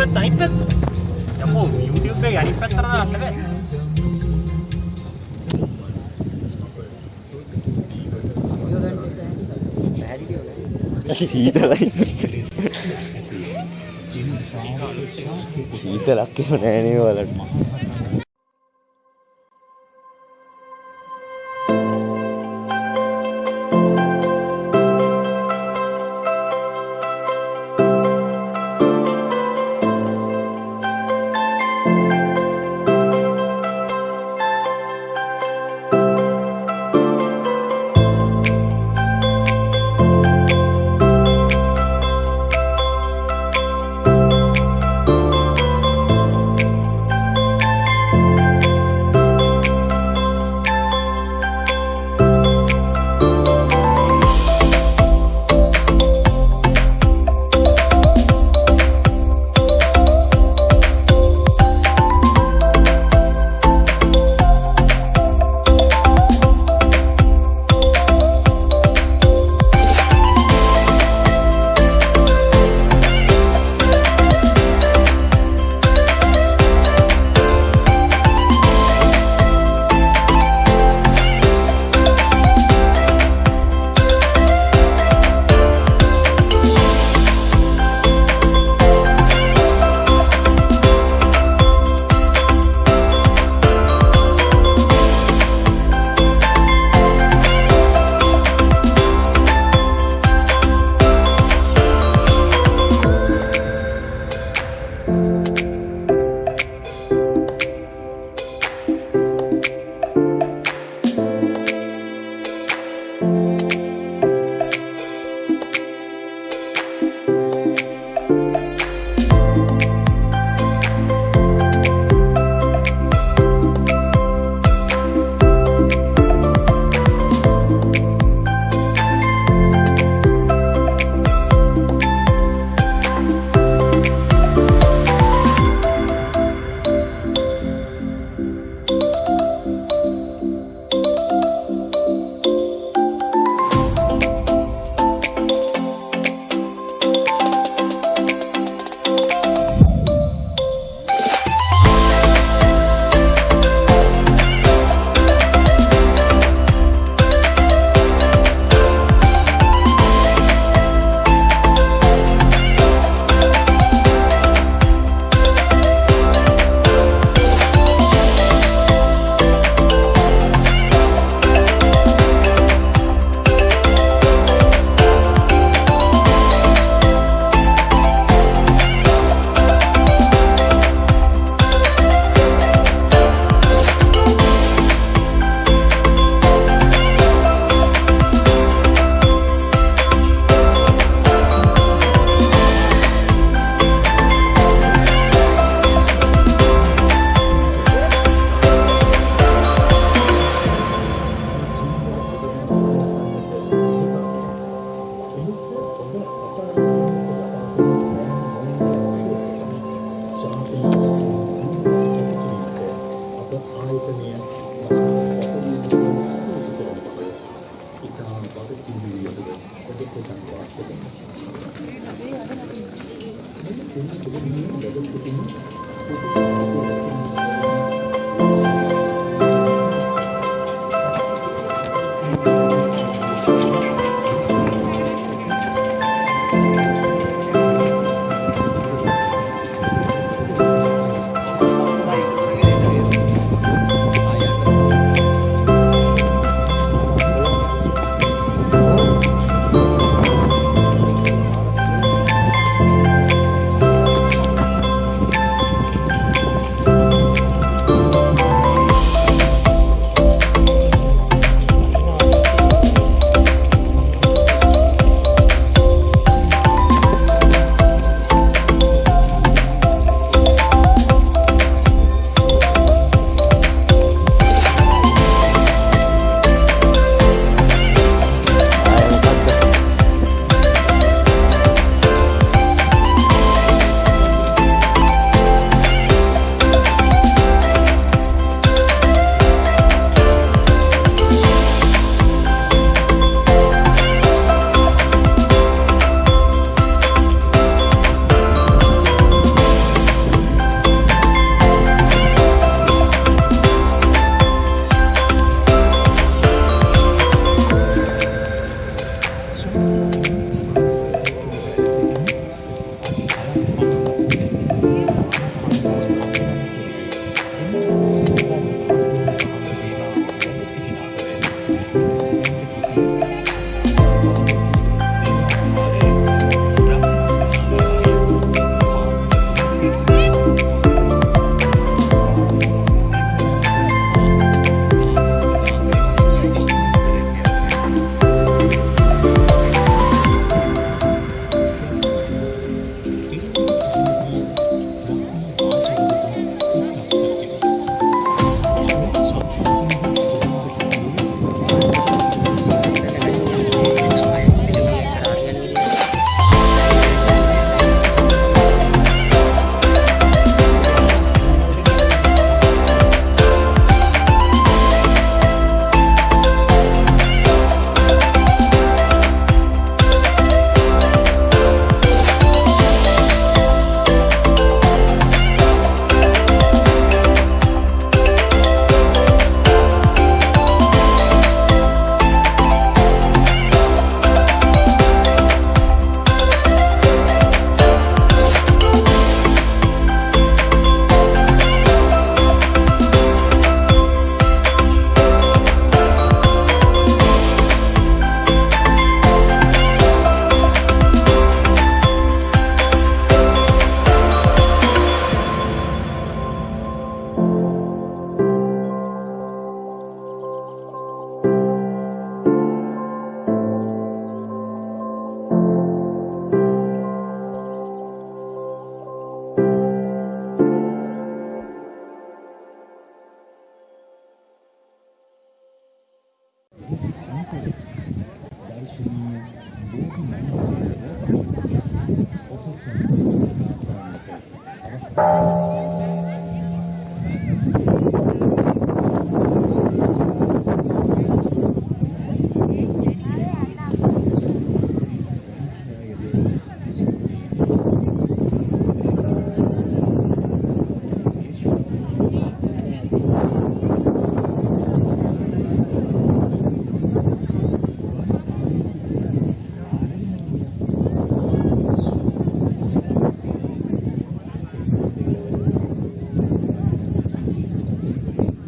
පැත්ත අනිත් පැත්ත යකෝ YouTube එකේ අනිත් පැත්තට දාන්න බෑ. සීතලයි. සීතලක් එහෙම නෑනේ වලට Bye. Darussalam, Open Center, Avastan, Sansa.